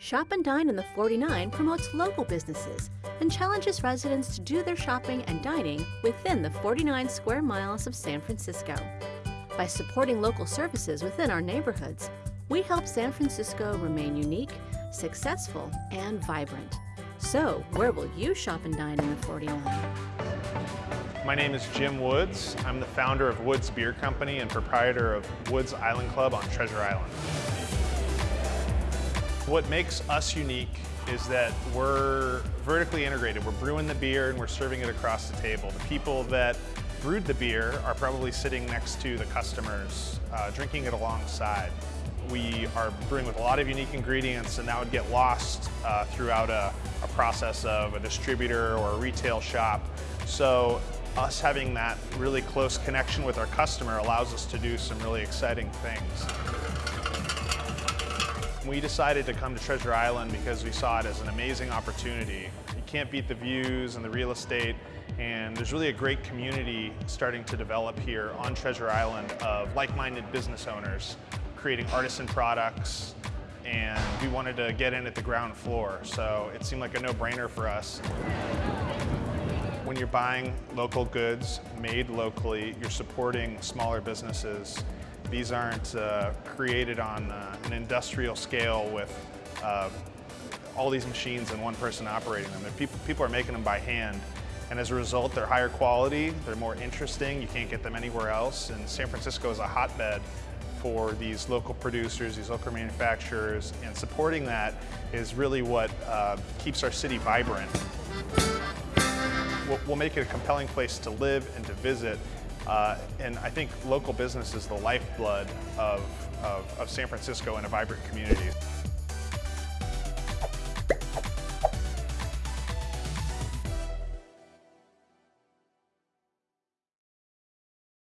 Shop and Dine in the 49 promotes local businesses and challenges residents to do their shopping and dining within the 49 square miles of San Francisco. By supporting local services within our neighborhoods, we help San Francisco remain unique, successful, and vibrant. So, where will you shop and dine in the 49? My name is Jim Woods. I'm the founder of Woods Beer Company and proprietor of Woods Island Club on Treasure Island. What makes us unique is that we're vertically integrated. We're brewing the beer and we're serving it across the table. The people that brewed the beer are probably sitting next to the customers, uh, drinking it alongside. We are brewing with a lot of unique ingredients and that would get lost uh, throughout a, a process of a distributor or a retail shop. So us having that really close connection with our customer allows us to do some really exciting things. We decided to come to Treasure Island because we saw it as an amazing opportunity. You can't beat the views and the real estate, and there's really a great community starting to develop here on Treasure Island of like-minded business owners creating artisan products, and we wanted to get in at the ground floor, so it seemed like a no-brainer for us. When you're buying local goods made locally, you're supporting smaller businesses these aren't uh, created on uh, an industrial scale with uh, all these machines and one person operating them. People, people are making them by hand. And as a result, they're higher quality, they're more interesting, you can't get them anywhere else. And San Francisco is a hotbed for these local producers, these local manufacturers, and supporting that is really what uh, keeps our city vibrant. We'll, we'll make it a compelling place to live and to visit, uh, and I think local business is the lifeblood of, of, of San Francisco and a vibrant community.